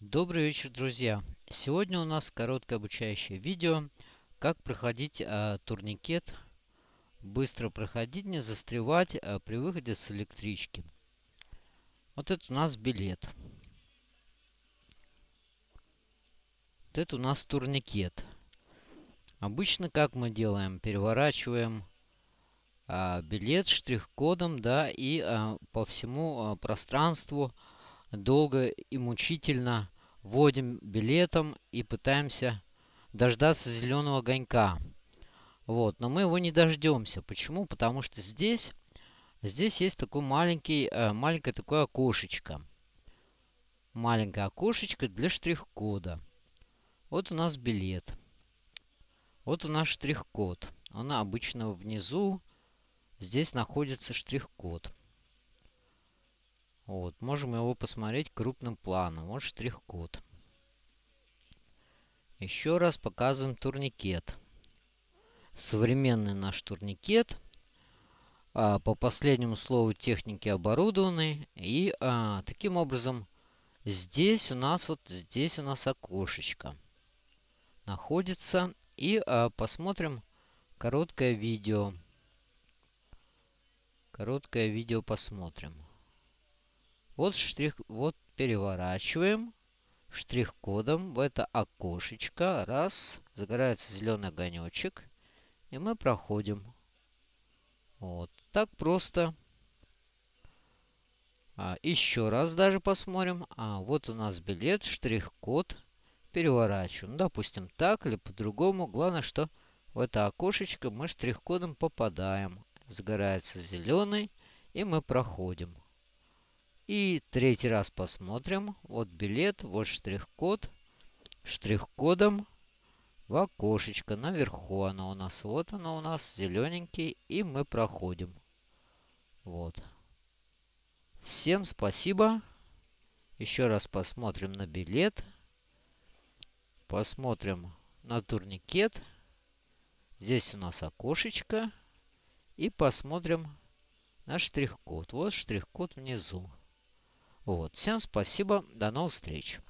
Добрый вечер, друзья! Сегодня у нас короткое обучающее видео, как проходить э, турникет, быстро проходить, не застревать э, при выходе с электрички. Вот это у нас билет. Вот это у нас турникет. Обычно как мы делаем? Переворачиваем э, билет штрих-кодом, да, и э, по всему э, пространству долго и мучительно вводим билетом и пытаемся дождаться зеленого огонька. Вот, но мы его не дождемся. Почему? Потому что здесь, здесь есть такой маленький, э, маленькое такое окошечко. Маленькое окошечко для штрих-кода. Вот у нас билет. Вот у нас штрих-код. Он обычно внизу. Здесь находится штрих-код. Вот, можем его посмотреть крупным планом. Вот штрих-код. Еще раз показываем турникет. Современный наш турникет. А, по последнему слову техники оборудованный. И а, таким образом здесь у нас вот здесь у нас окошечко находится. И а, посмотрим короткое видео. Короткое видео посмотрим. Вот штрих, вот переворачиваем штрих-кодом в это окошечко. Раз, загорается зеленый огонечек. И мы проходим. Вот, так просто. А, еще раз даже посмотрим. А, вот у нас билет, штрих-код. Переворачиваем. Допустим, так или по-другому. Главное, что в это окошечко мы штрих-кодом попадаем. Загорается зеленый, и мы проходим. И третий раз посмотрим. Вот билет, вот штрих-код. Штрих-кодом в окошечко наверху оно у нас. Вот оно у нас зелененький. И мы проходим. Вот. Всем спасибо. Еще раз посмотрим на билет. Посмотрим на турникет. Здесь у нас окошечко. И посмотрим на штрих-код. Вот штрих-код внизу. Вот. Всем спасибо. До новых встреч.